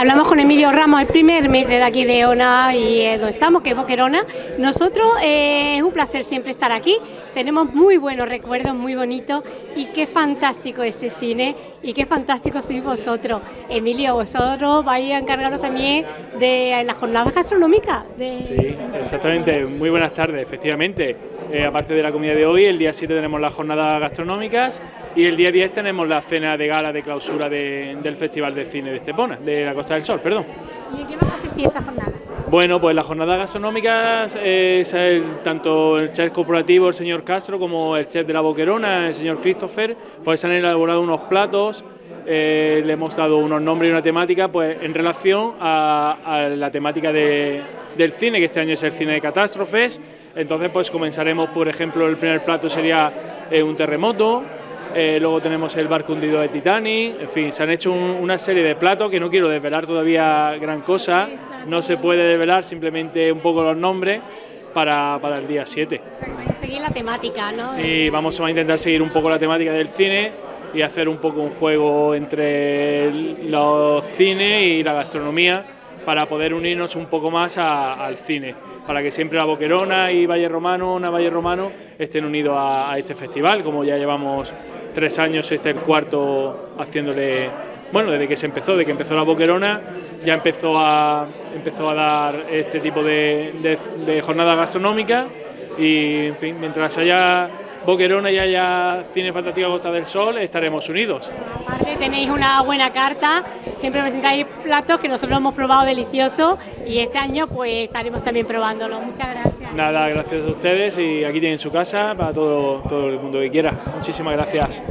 Hablamos con Emilio Ramos, el primer metre de aquí de ONA y donde estamos, que es Boquerona. Nosotros eh, es un placer siempre estar aquí, tenemos muy buenos recuerdos, muy bonitos y qué fantástico este cine y qué fantástico sois vosotros. Emilio, vosotros vais a encargaros también de las jornadas gastronómicas. Sí, exactamente. Muy buenas tardes, efectivamente. Eh, aparte de la comida de hoy, el día 7 tenemos las jornadas gastronómicas y el día 10 tenemos la cena de gala de clausura del Festival de Cine de Estepona, de la Costa del Sol, perdón. ¿Y en qué va a consistir esa jornada? Bueno, pues las jornadas gastronómicas es tanto el chef corporativo, el señor Castro, como el chef de la Boquerona, el señor Christopher, pues han elaborado unos platos, eh, le hemos dado unos nombres y una temática pues en relación a, la temática del cine, que este año es el cine de catástrofes, entonces pues comenzaremos, por ejemplo, el primer plato sería eh, un terremoto, eh, luego tenemos el barco hundido de Titanic, en fin, se han hecho una serie de platos que no quiero desvelar todavía gran cosa, no se puede desvelar simplemente un poco los nombres para, para el día 7. seguir la temática, ¿no? Sí, vamos a intentar seguir un poco la temática del cine y hacer un poco un juego entre los cines y la gastronomía para poder unirnos un poco más al cine para que siempre la Boquerona y Valle Romano, una Valle Romano, estén unidos a, este festival, como ya llevamos tres años, este es el cuarto haciéndole, bueno, desde que se empezó, desde que empezó la Boquerona, ya empezó a, empezó a dar este tipo de, de, de jornada gastronómica y, en fin, mientras haya Boquerona y haya Cine Fantástico Costa del Sol, estaremos unidos. Aparte tenéis una buena carta, siempre presentáis platos que nosotros hemos probado deliciosos y este año pues estaremos también probándolo. Muchas gracias. Nada, gracias a ustedes y aquí tienen su casa para todo, todo el mundo que quiera. Muchísimas gracias.